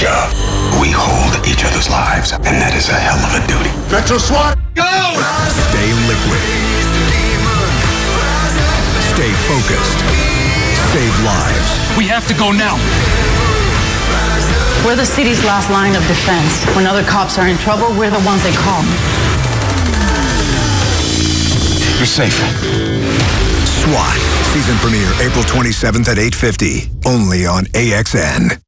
job. We hold each other's lives, and that is a hell of a duty. Metro SWAT, go! Stay liquid. Stay focused. Save lives. We have to go now. We're the city's last line of defense. When other cops are in trouble, we're the ones they call. You're safe. SWAT. Season premiere April 27th at 8.50. Only on AXN.